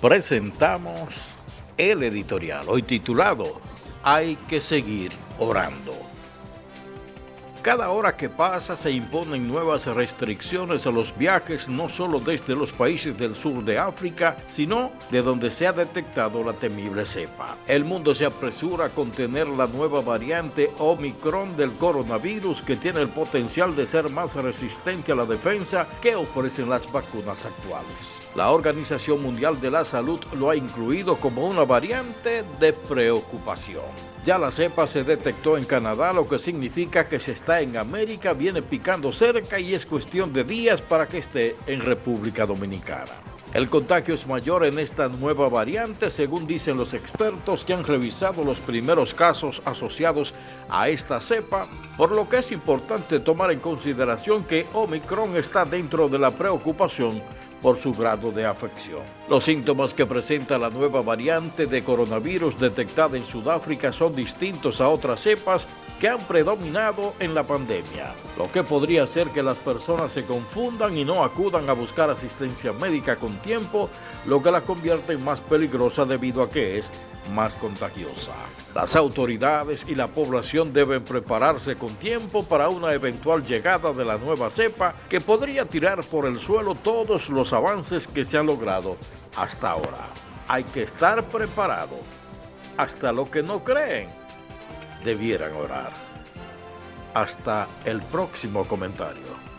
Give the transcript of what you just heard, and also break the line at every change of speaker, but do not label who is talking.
presentamos el editorial, hoy titulado Hay que seguir orando. Cada hora que pasa se imponen nuevas restricciones a los viajes no solo desde los países del sur de África, sino de donde se ha detectado la temible cepa. El mundo se apresura a contener la nueva variante Omicron del coronavirus que tiene el potencial de ser más resistente a la defensa que ofrecen las vacunas actuales. La Organización Mundial de la Salud lo ha incluido como una variante de preocupación. Ya la cepa se detectó en Canadá, lo que significa que se está en América, viene picando cerca y es cuestión de días para que esté en República Dominicana. El contagio es mayor en esta nueva variante, según dicen los expertos que han revisado los primeros casos asociados a esta cepa, por lo que es importante tomar en consideración que Omicron está dentro de la preocupación por su grado de afección. Los síntomas que presenta la nueva variante de coronavirus detectada en Sudáfrica son distintos a otras cepas que han predominado en la pandemia, lo que podría hacer que las personas se confundan y no acudan a buscar asistencia médica con tiempo, lo que la convierte en más peligrosa debido a que es más contagiosa. Las autoridades y la población deben prepararse con tiempo para una eventual llegada de la nueva cepa que podría tirar por el suelo todos los avances que se han logrado hasta ahora. Hay que estar preparado. Hasta lo que no creen, debieran orar. Hasta el próximo comentario.